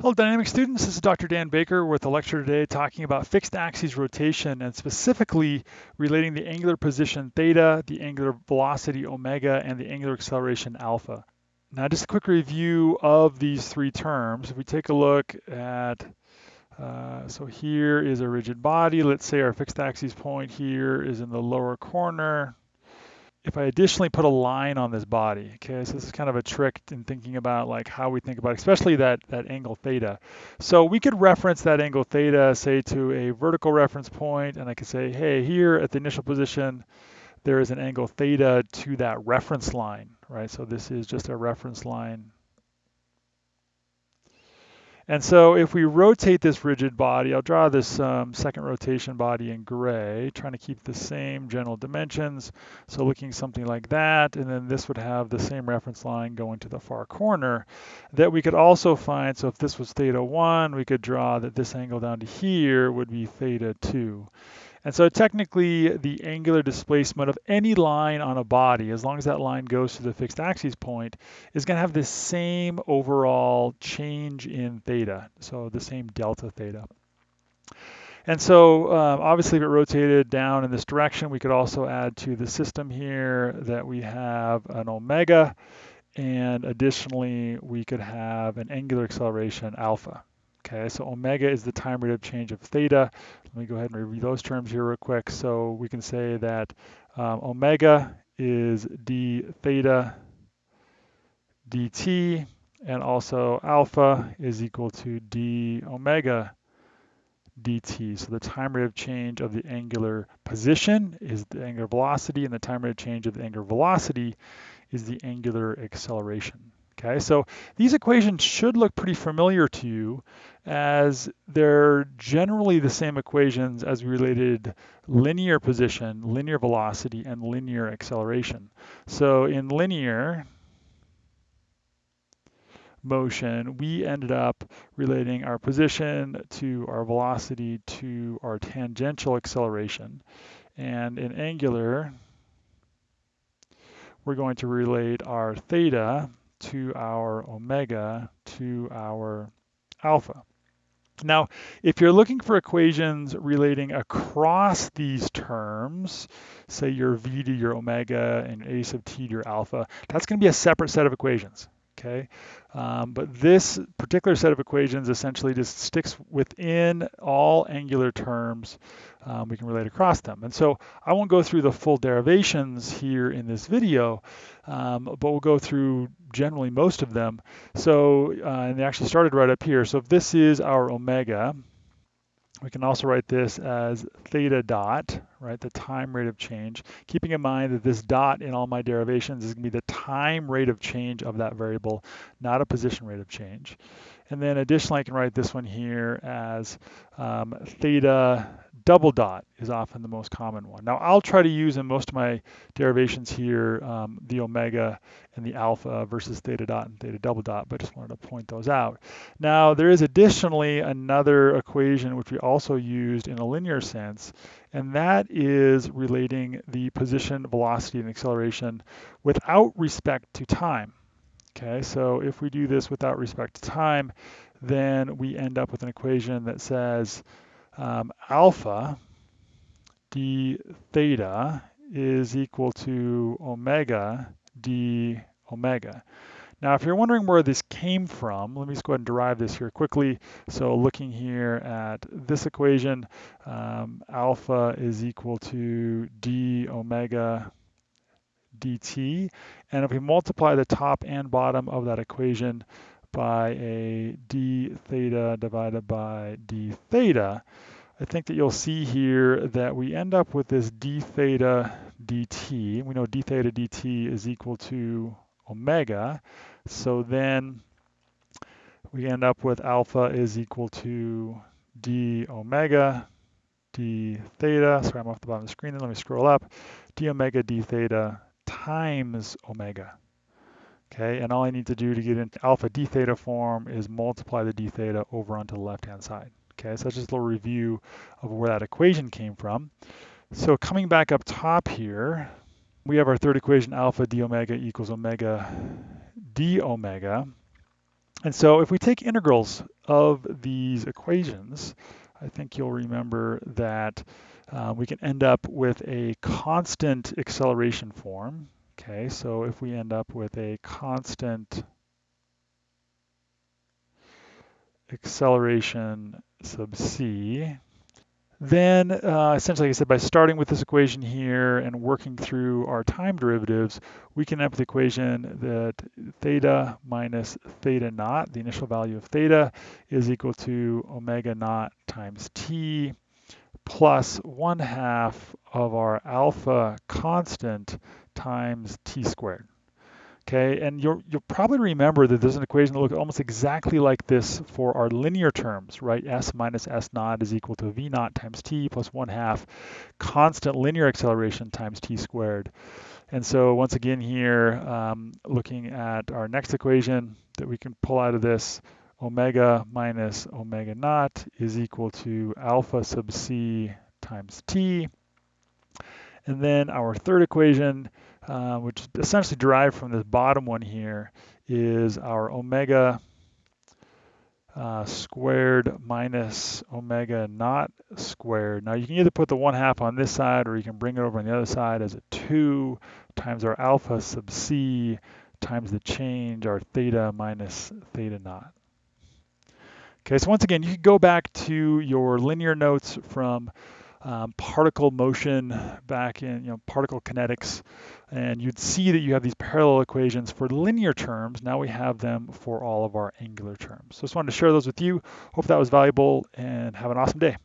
Hello dynamic students, this is Dr. Dan Baker with a lecture today talking about fixed axis rotation and specifically relating the angular position theta, the angular velocity omega, and the angular acceleration alpha. Now just a quick review of these three terms. If we take a look at, uh, so here is a rigid body, let's say our fixed axis point here is in the lower corner, if I additionally put a line on this body, okay, so this is kind of a trick in thinking about like how we think about, it, especially that, that angle theta. So we could reference that angle theta, say to a vertical reference point, and I could say, hey, here at the initial position, there is an angle theta to that reference line, right? So this is just a reference line and so if we rotate this rigid body, I'll draw this um, second rotation body in gray, trying to keep the same general dimensions. So looking something like that, and then this would have the same reference line going to the far corner that we could also find. So if this was theta 1, we could draw that this angle down to here would be theta 2. And so technically the angular displacement of any line on a body, as long as that line goes to the fixed axis point, is going to have the same overall change in theta, so the same delta theta. And so um, obviously if it rotated down in this direction, we could also add to the system here that we have an omega, and additionally we could have an angular acceleration alpha. Okay, so omega is the time rate of change of theta. Let me go ahead and review those terms here real quick. So we can say that um, omega is d theta dt, and also alpha is equal to d omega dt. So the time rate of change of the angular position is the angular velocity, and the time rate of change of the angular velocity is the angular acceleration. Okay, so these equations should look pretty familiar to you as they're generally the same equations as we related linear position, linear velocity, and linear acceleration. So in linear motion, we ended up relating our position to our velocity to our tangential acceleration. And in angular, we're going to relate our theta to our omega to our alpha. Now, if you're looking for equations relating across these terms, say your v to your omega and a sub t to your alpha, that's going to be a separate set of equations okay? Um, but this particular set of equations essentially just sticks within all angular terms. Um, we can relate across them. And so I won't go through the full derivations here in this video, um, but we'll go through generally most of them. So, uh, and they actually started right up here. So if this is our omega, we can also write this as theta dot, right, the time rate of change, keeping in mind that this dot in all my derivations is going to be the time rate of change of that variable, not a position rate of change. And then additionally, I can write this one here as um, theta double dot is often the most common one. Now I'll try to use in most of my derivations here um, the omega and the alpha versus theta dot and theta double dot, but just wanted to point those out. Now there is additionally another equation which we also used in a linear sense, and that is relating the position, velocity, and acceleration without respect to time. Okay, so if we do this without respect to time, then we end up with an equation that says um, alpha d theta is equal to omega d omega. Now, if you're wondering where this came from, let me just go ahead and derive this here quickly. So looking here at this equation, um, alpha is equal to d omega dt. And if we multiply the top and bottom of that equation by a d theta divided by d theta, I think that you'll see here that we end up with this d theta dt. We know d theta dt is equal to omega. So then we end up with alpha is equal to d omega d theta. Sorry, I'm off the bottom of the screen. Let me scroll up. d omega d theta times omega. Okay, and all I need to do to get into alpha d theta form is multiply the d theta over onto the left-hand side. Okay, so that's just a little review of where that equation came from. So coming back up top here, we have our third equation, alpha d omega equals omega d omega. And so if we take integrals of these equations, I think you'll remember that uh, we can end up with a constant acceleration form. Okay, so if we end up with a constant acceleration sub c, then uh, essentially, like I said, by starting with this equation here and working through our time derivatives, we can end up with the equation that theta minus theta naught, the initial value of theta, is equal to omega naught times t plus one half of our alpha constant times t squared. Okay, and you'll, you'll probably remember that there's an equation that looks almost exactly like this for our linear terms, right? S minus S naught is equal to V naught times T plus one half constant linear acceleration times T squared. And so once again here, um, looking at our next equation that we can pull out of this, omega minus omega naught is equal to alpha sub c times t. And then our third equation, which is essentially derived from this bottom one here, is our omega uh, squared minus omega naught squared. Now you can either put the one half on this side or you can bring it over on the other side as a two times our alpha sub c times the change, our theta minus theta naught. Okay, so once again, you can go back to your linear notes from um, particle motion back in you know particle kinetics and you'd see that you have these parallel equations for linear terms. Now we have them for all of our angular terms. So just wanted to share those with you. Hope that was valuable and have an awesome day